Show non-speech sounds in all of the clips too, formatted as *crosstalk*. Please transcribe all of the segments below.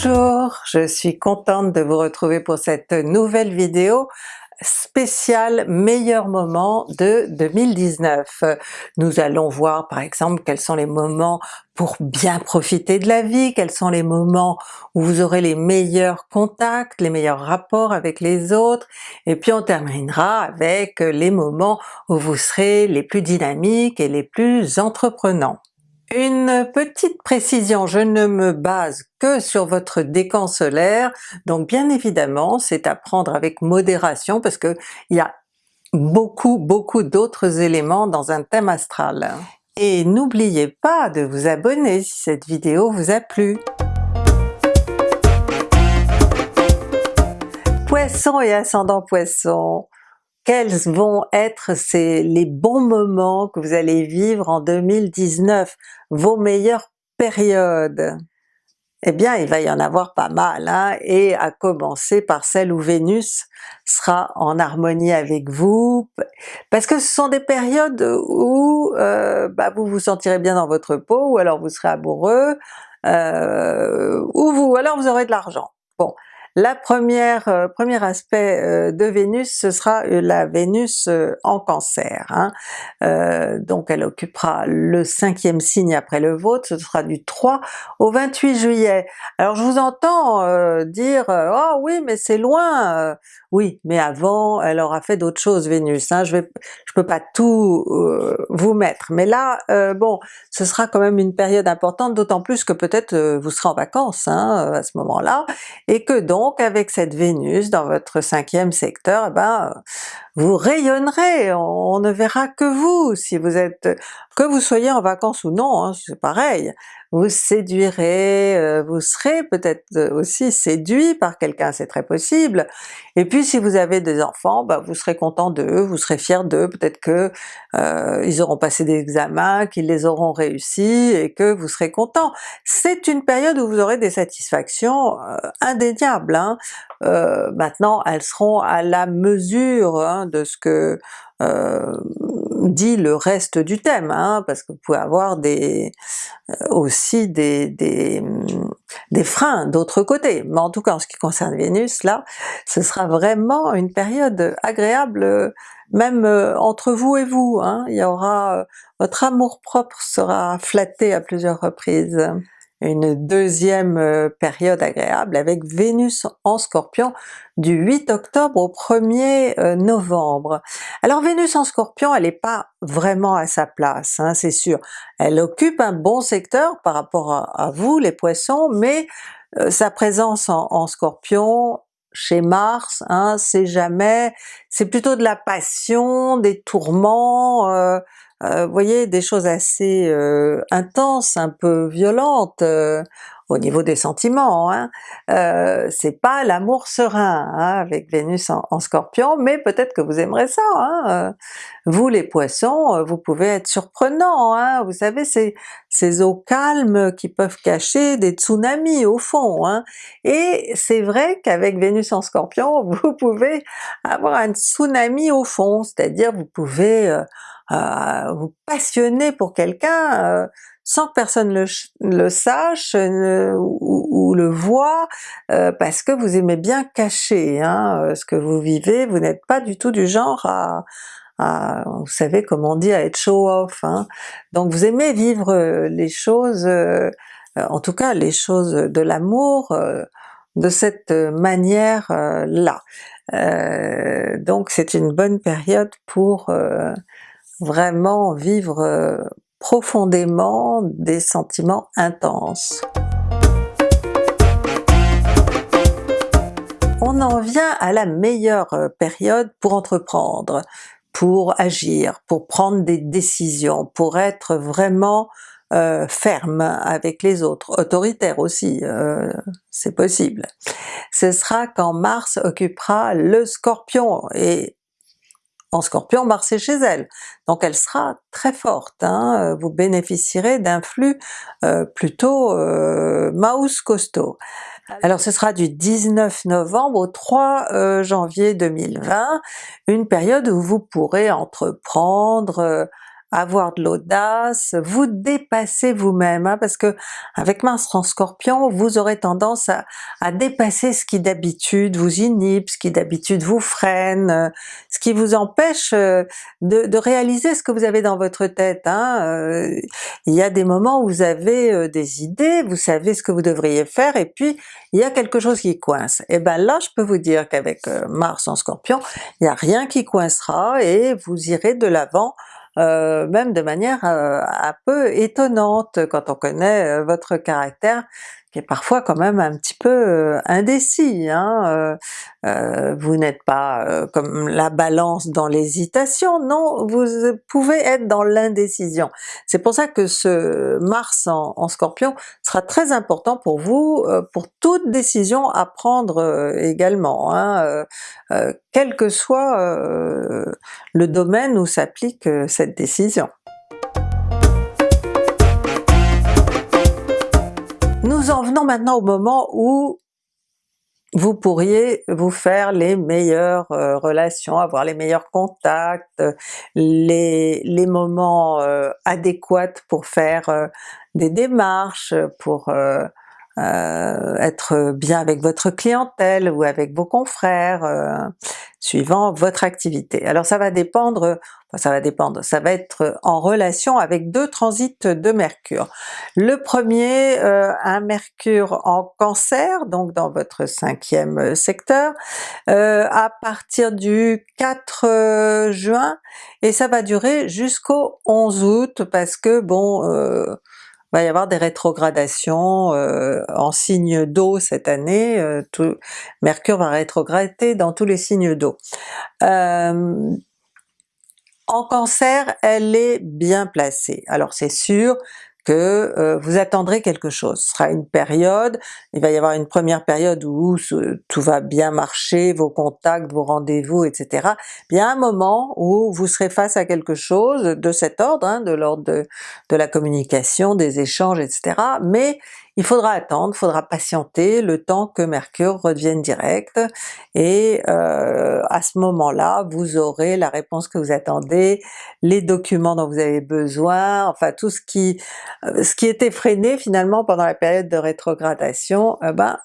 Bonjour, je suis contente de vous retrouver pour cette nouvelle vidéo spéciale meilleurs moments de 2019. Nous allons voir par exemple quels sont les moments pour bien profiter de la vie, quels sont les moments où vous aurez les meilleurs contacts, les meilleurs rapports avec les autres, et puis on terminera avec les moments où vous serez les plus dynamiques et les plus entreprenants. Une petite précision, je ne me base que sur votre décan solaire, donc bien évidemment c'est à prendre avec modération parce que il y a beaucoup beaucoup d'autres éléments dans un thème astral. Et n'oubliez pas de vous abonner si cette vidéo vous a plu. Poisson et ascendant Poisson, quels vont être ces, les bons moments que vous allez vivre en 2019, vos meilleures périodes? Eh bien il va y en avoir pas mal, hein, et à commencer par celle où Vénus sera en harmonie avec vous, parce que ce sont des périodes où euh, bah, vous vous sentirez bien dans votre peau, ou alors vous serez amoureux, euh, ou vous, alors vous aurez de l'argent. Bon, la première, euh, premier aspect euh, de Vénus, ce sera euh, la Vénus en Cancer. Hein. donc elle occupera le cinquième signe après le vôtre, ce sera du 3 au 28 juillet. Alors je vous entends dire « Oh oui mais c'est loin! » Oui, mais avant elle aura fait d'autres choses Vénus, hein. je je peux pas tout vous mettre, mais là bon, ce sera quand même une période importante, d'autant plus que peut-être vous serez en vacances hein, à ce moment-là, et que donc donc avec cette Vénus dans votre cinquième secteur, eh ben vous rayonnerez, on, ne verra que vous si vous êtes, que vous soyez en vacances ou non, hein, c'est pareil, vous séduirez, euh, vous serez peut-être aussi séduit par quelqu'un, c'est très possible, et puis si vous avez des enfants, ben, vous serez content d'eux, vous serez fier d'eux, peut-être que euh, ils auront passé des examens, qu'ils les auront réussi et que vous serez content. C'est une période où vous aurez des satisfactions euh, indéniables. Hein. maintenant elles seront à la mesure hein, de ce que dit le reste du thème, hein, parce que vous pouvez avoir des aussi des, des, des freins d'autre côté, mais en tout cas en ce qui concerne Vénus là, ce sera vraiment une période agréable même entre vous et vous, hein. il y aura, votre amour propre sera flatté à plusieurs reprises une deuxième euh, période agréable avec Vénus en Scorpion du 8 octobre au 1er euh, novembre. Alors Vénus en Scorpion elle n'est pas vraiment à sa place, hein, c'est sûr. Elle occupe un bon secteur par rapport à, vous les Poissons, mais euh, sa présence en, Scorpion chez Mars, hein, c'est jamais, c'est plutôt de la passion, des tourments, vous voyez, des choses assez euh, intenses, un peu violentes euh, au niveau des sentiments. Hein. c'est pas l'amour serein hein, avec Vénus en, Scorpion, mais peut-être que vous aimerez ça. Hein. vous les Poissons, vous pouvez être surprenant, hein. vous savez ces, eaux calmes qui peuvent cacher des tsunamis au fond. Hein. Et c'est vrai qu'avec Vénus en Scorpion, *laughs* vous pouvez avoir un tsunami au fond, c'est-à-dire vous pouvez vous passionner pour quelqu'un euh, sans que personne le, le sache ou, le voit, euh, parce que vous aimez bien cacher hein, euh, ce que vous vivez, vous n'êtes pas du tout du genre à, vous savez comme on dit, à être show-off. Hein. Donc vous aimez vivre les choses, en tout cas les choses de l'amour, de cette manière-là. donc c'est une bonne période pour vraiment vivre euh, profondément des sentiments intenses. On en vient à la meilleure euh, période pour entreprendre, pour agir, pour prendre des décisions, pour être vraiment euh, ferme avec les autres, autoritaire aussi, c'est possible. Ce sera quand Mars occupera le Scorpion, et en Scorpion, Mars est chez elle, donc elle sera très forte, hein. vous bénéficierez d'un flux euh, plutôt euh, mouse costaud. Alors ce sera du 19 novembre au 3 euh, janvier 2020, une période où vous pourrez entreprendre avoir de l'audace, vous dépasser vous-même, hein, parce que avec Mars en Scorpion, vous aurez tendance à, à dépasser ce qui d'habitude vous inhibe, ce qui d'habitude vous freine, euh, ce qui vous empêche euh, de, de, réaliser ce que vous avez dans votre tête. Hein. Euh, il y a des moments où vous avez des idées, vous savez ce que vous devriez faire, et puis il y a quelque chose qui coince. Et ben là je peux vous dire qu'avec Mars en Scorpion, il n'y a rien qui coincera et vous irez de l'avant euh, même de manière euh, un peu étonnante quand on connaît euh, votre caractère qui est parfois quand même un petit peu euh, indécis. Hein? Euh, euh, vous n'êtes pas comme la balance dans l'hésitation, non, vous pouvez être dans l'indécision. C'est pour ça que ce Mars en, en, Scorpion sera très important pour vous, pour toute décision à prendre également, hein? quel que soit le domaine où s'applique cette décision. Nous en venons maintenant au moment où vous pourriez vous faire les meilleures euh, relations, avoir les meilleurs contacts, les, moments euh, adéquats pour faire euh, des démarches, pour être bien avec votre clientèle ou avec vos confrères, suivant votre activité. Alors ça va dépendre, ça va dépendre, ça va être en relation avec deux transits de Mercure. Le premier, euh, un Mercure en Cancer, donc dans votre cinquième secteur, euh, à partir du 4 euh, juin, et ça va durer jusqu'au 11 août parce que bon, va y avoir des rétrogradations euh, en signe d'eau cette année, euh, tout, Mercure va rétrograder dans tous les signes d'eau. Euh, en Cancer, elle est bien placée. Alors c'est sûr que euh, vous attendrez quelque chose. Ce sera une période, il va y avoir une première période où tout va bien marcher, vos contacts, vos rendez-vous, etc. Il y a un moment où vous serez face à quelque chose de cet ordre, hein, de l'ordre de, de la communication, des échanges, etc. Mais il faudra attendre, faudra patienter le temps que Mercure redevienne direct, et euh, à ce moment-là vous aurez la réponse que vous attendez, les documents dont vous avez besoin, enfin tout ce qui, euh, ce qui était freiné finalement pendant la période de rétrogradation, eh ben,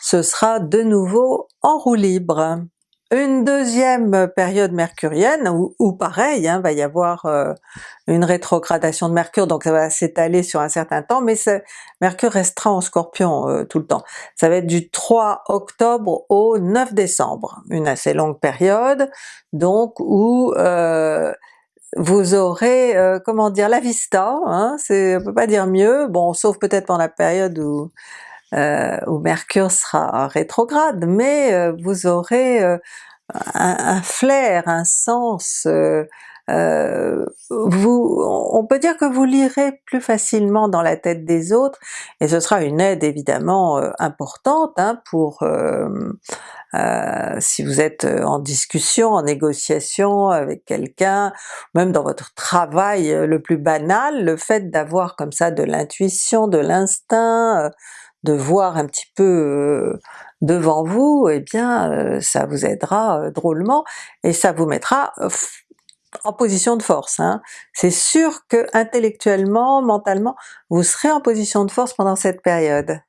ce sera de nouveau en roue libre. Une deuxième période mercurienne, où, pareil, hein, va y avoir euh, une rétrogradation de Mercure, donc ça va s'étaler sur un certain temps, mais Mercure restera en Scorpion euh, tout le temps. Ça va être du 3 octobre au 9 décembre, une assez longue période, donc où euh, vous aurez, comment dire, la vista, hein, on peut pas dire mieux, bon sauf peut-être pendant la période où euh, où Mercure sera rétrograde, mais euh, vous aurez euh, un, flair, un sens, vous, on peut dire que vous lirez plus facilement dans la tête des autres, et ce sera une aide évidemment importante hein, pour si vous êtes en discussion, en négociation avec quelqu'un, même dans votre travail le plus banal, le fait d'avoir comme ça de l'intuition, de l'instinct, de voir un petit peu euh, devant vous, eh bien euh, ça vous aidera euh, drôlement et ça vous mettra en position de force. Hein. C'est sûr que intellectuellement, mentalement, vous serez en position de force pendant cette période.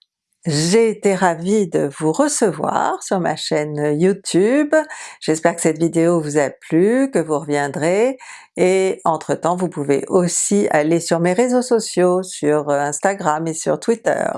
J'ai été ravie de vous recevoir sur ma chaîne YouTube, j'espère que cette vidéo vous a plu, que vous reviendrez, et entre temps vous pouvez aussi aller sur mes réseaux sociaux, sur Instagram et sur Twitter.